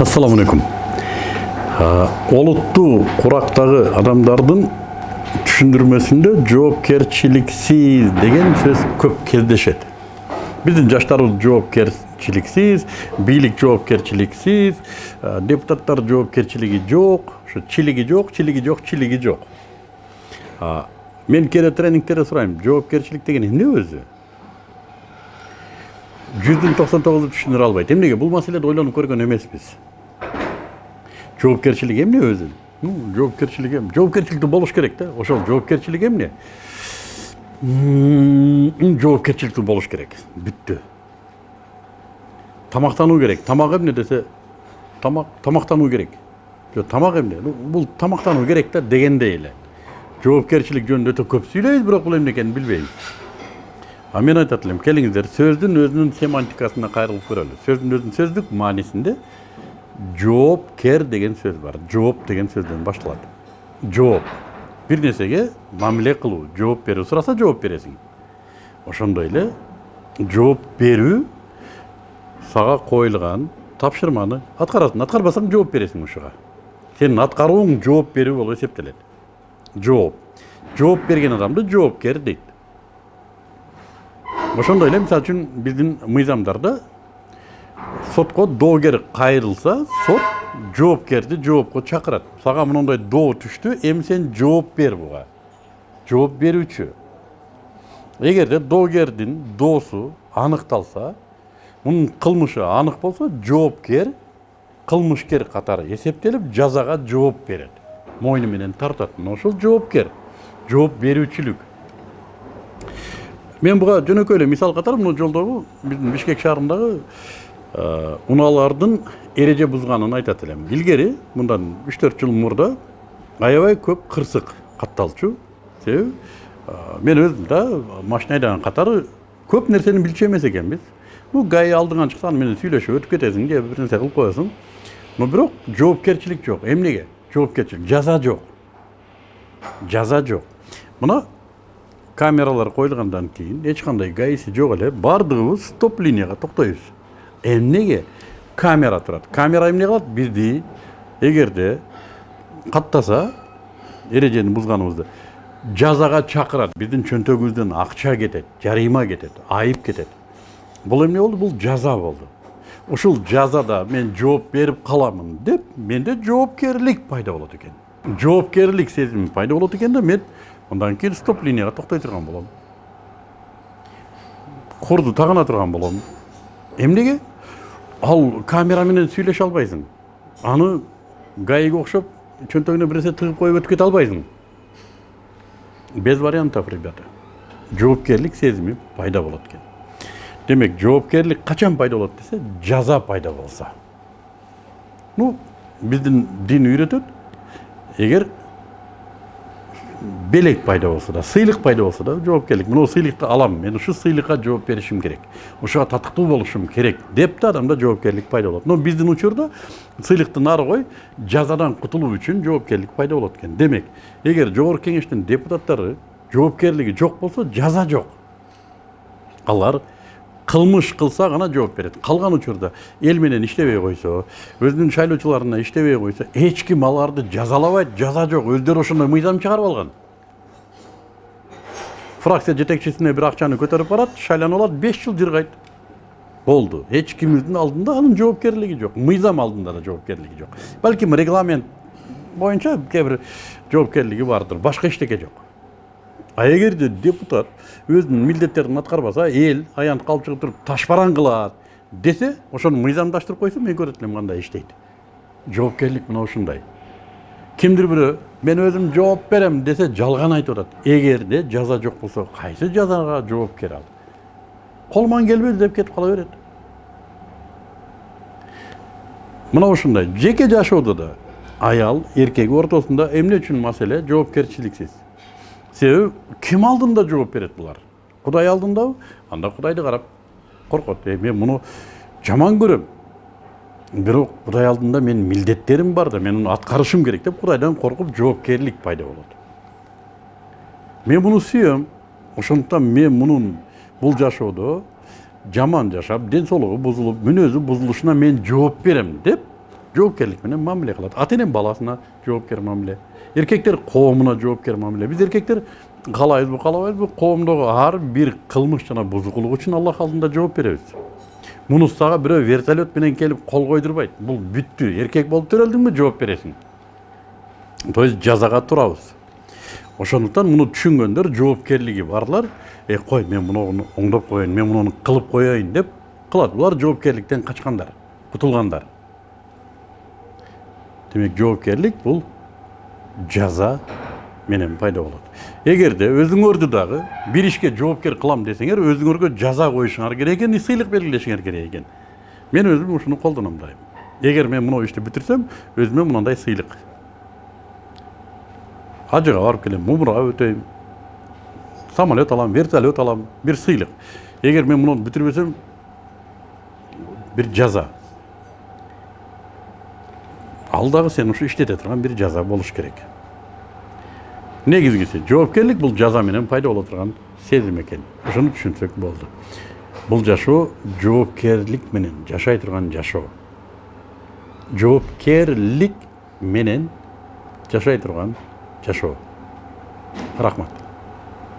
ассаламу алейкум. Олуттуу курактагы адамдардын түшүндүрмөсүндө жоопкерчиликсиз деген сөз көп кездешет. Биздин жаштарыбыз жоопкерчиликсиз бийлик жоопкерчиликсиз депутаттар жоопкерчилиги жок ушу чилиги жок чилиги жок чилиги жок. Мен кээде тренингтерде сурайм жоопкерчилик деген эмне өзү? Жүздүн токсон тогузу түшүндүрө албайт. Эмнеге? Бул маселеде ойлонуп көргөн эмеспиз. Жоопкерчилик эмне өзү ну жоопкерчилик эм жоопкерчиликтүү болуш керек да ошол жоопкерчилик эмне жоопкерчиликтүү болуш керек бүттү тамактануу керек тамак эмне десе тамак тамактануу керек жок тамак эмне бул тамактануу керек да дегендей эле жоопкерчилик жөнүндө өтө көп сүйлөйбүз бирок бул эмне экенин билбейбиз а мен айтат элем келиңиздер сөздүн өзүнүн семантикасына кайрылып көрөлү сөздүн өзүнүн сөздүк маанисинде жоопкер деген сөз бар. Жооп деген сөздөн башталат жооп бир нерсеге мамиле кылуу жооп берүү сураса жооп бересиң ошондой эле жооп берүү сага коюлган тапшырманы аткарасың. Аткарбасаң жооп бересиң ушуга. Сенин аткарууң жооп берүү болуп эсептелет. Жооп жооп берген адамды жоопкер дейт. Ошондой эле мисалы үчүн биздин мыйзамдарда сотко доогер кайрылса сот жоопкерди жоопко чакырат. Сага мондой доо түштү эми сен жооп бер буга. Жооп берүүчү. Эгерде доогердин доосу аныкталса мунун кылмышы анык болсо жоопкер кылмышкер катары эсептелип жазага жооп берет. Мойну менен тартат. Мына ушул жоопкер жооп берүүчүлүк. Мен буга жөнөкөй эле мисал катары мына жолдогу биздин бишкек шаарындагы унаалардын эреже бузганын айтат элем илгери мындан үч төрт жыл мурда аябай көп кырсык катталчу. Себеби мен өзүм да машина айдаган катары көп нерсени билчү эмес экенбиз. Ну гаи алдыңан чыкса аны менен сүйлөшүп өтүп кетесиң же бир нерсе кылып коесуң. Но бирок жоопкерчилик жок эмнеге? Жоопкерчилик жаза жок. Жаза жок. Мына камералар коюлгандан кийин эч кандай гаиси жок эле баардыгыбыз стоп линияга токтойбуз. Эмнеге камера турат камера эмне кылат бизди эгерде каттаса эрежени бузганыбызды жазага чакырат биздин чөнтөгүбүздөн акча кетет жарыйма кетет айып кетет бул эмне болду бул жаза болду ушул жазада мен жооп берип каламын деп менде жоопкерлик пайда болот экен жоопкерлик сезими пайда болот экен да мен андан кийин стоп линияга токтой турган болом курду тагына турган болом эмнеге ал камера менен сүйлөшө албайсың аны гаиге окшоп чөнтөгүнө бир нерсе тыгып коюп өтүп кете албайсың без вариантов ребята жоопкерлик сезими пайда болот экен демек жоопкерлик качан пайда болот десе жаза пайда болсо ну биздин дин үйрөтөт эгер белек пайда болсо да сыйлык пайда болсо да жоопкерлик мына сыйлыкты алам мен ушул сыйлыкка жооп беришим керек ушуга татыктуу болушум керек деп да адамда жоопкерлик пайда болот но биздин учурда сыйлыкты нары кой жазадан кутулуу үчүн жоопкерлик пайда болот экен демек эгер жогорку кеңештин депутаттары жоопкерлиги жок болсо жаза жок алар кылмыш кылса гана жооп берет калган учурда эл менен иштебей койсо өзүнүн шайлоочуларына иштебей койсо эч ким аларды жазалабайт жаза жок өздөрү ошондой мыйзам чыгарып алган фракция жетекчисине бир акчаны көтөрүп барат шайланып алат беш жыл жыргайт болду эч кимдин алдында анын жоопкерлиги жок мыйзам алдында да жоопкерлиги жок балким регламент боюнча кээ бир жоопкерлиги бардыр башка эчтеке жок а эгерде депутат өзүнүн милдеттерин аткарбаса эл аянтка алып чыгып туруп ташбаран кылат десе ошону мыйзамдаштырып койсо мен көрөт элем кандай иштейт жоопкерлик мына ушундай кимдир бирөө мен өзүм жооп берем десе жалган айтып атат эгерде жаза жок болсо кайсы жазага жоопкер ал колуман келбеди деп кетип кала берет мына ушундай жеке жашоодо да аял эркек ортосунда эмне үчүн маселе жоопкерчиликсиз себеби ким алдында жооп берет булар кудай алдындабы анда кудайды карап коркот э мен муну жаман көрөм бирок кудай алдында менин милдеттерим бар да мен муну аткарышым керек деп кудайдан коркуп жоопкерлик пайда болот мен муну сүйөм ошондуктан мен мунун бул жашоодо жаман жашап ден соолугу бузулуп мүнөзү бузулушуна мен жооп берем деп жоопкерлик менен мамиле кылат ата эне баласына жоопкер мамиле. Эркектер коомуна жоопкер мамиле. Биз эркектер каалайбызбы каалабайбызбы коомдогу ар бир кылмыш жана бузукулук үчүн аллах алдында жооп беребиз мунусага бирөө вертолет менен келип кол койдурбайт бул бүттү эркек болуп төрөлдүңбү жооп бересиң то есть жазага турабыз ошондуктан муну түшүнгөндөр жоопкерлиги барлар э кой мен муну оңдоп коеюн мен муну кылып коеюн деп кылат. Булар жоопкерликтен качкандар кутулгандар. Демек жоопкерлик бул жаза менен пайда болот эгерде өзүңөрдү дагы бир ишке жоопкер кылам десеңер өзүңөргө жаза коюшуңар керек экен сыйлык белгилешиңер керек экен мен өзүм ушуну колдоном дайым эгер мен мына ишти бүтүрсөм өзүмө мындай сыйлык ажыга барып келем мумурга өтөйм самолет алам вертолет алам бир сыйлык эгер мен муну бүтүрбөсөм бир жаза ал дагы сен ушу иштете турган бир жаза болуш керек. Негизгиси жоопкерлик бул жаза менен пайда боло турган сезим экен ошону түшүнсөк болду бул жашоо жоопкерлик менен жашай турган жашоо жоопкерлик менен жашай турган жашоо рахмат.